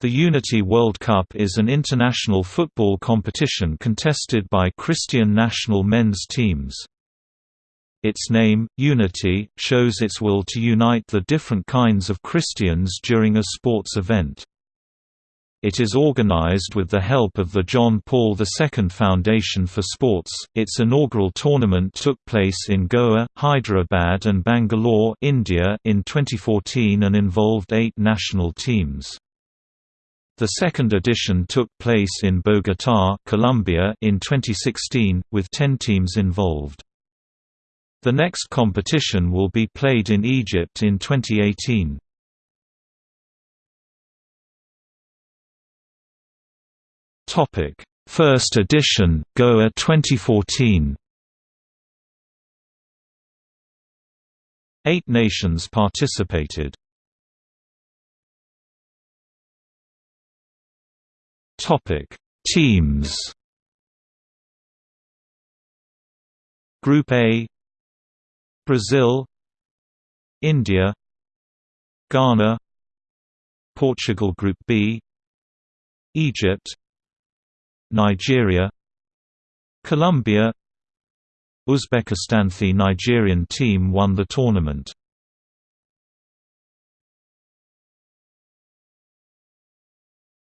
The Unity World Cup is an international football competition contested by Christian national men's teams. Its name, Unity, shows its will to unite the different kinds of Christians during a sports event. It is organized with the help of the John Paul II Foundation for Sports. Its inaugural tournament took place in Goa, Hyderabad, and Bangalore, India, in 2014 and involved eight national teams. The second edition took place in Bogotá, Colombia, in 2016, with 10 teams involved. The next competition will be played in Egypt in 2018. Topic: First edition, Goa 2014. Eight nations participated. Topic: Teams. Group A Brazil India Ghana Portugal Group B Egypt Nigeria Colombia Uzbekistan The Nigerian team won the tournament.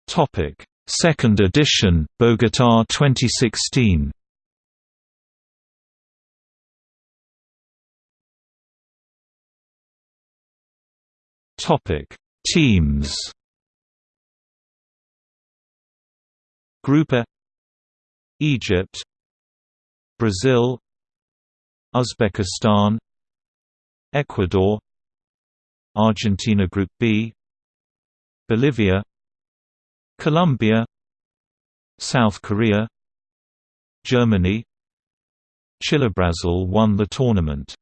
Topic: Second edition, Bogotá 2016. Topic: Teams. Group A Egypt Brazil Uzbekistan Ecuador Argentina Group B Bolivia Colombia South Korea Germany Chile Brazil won the tournament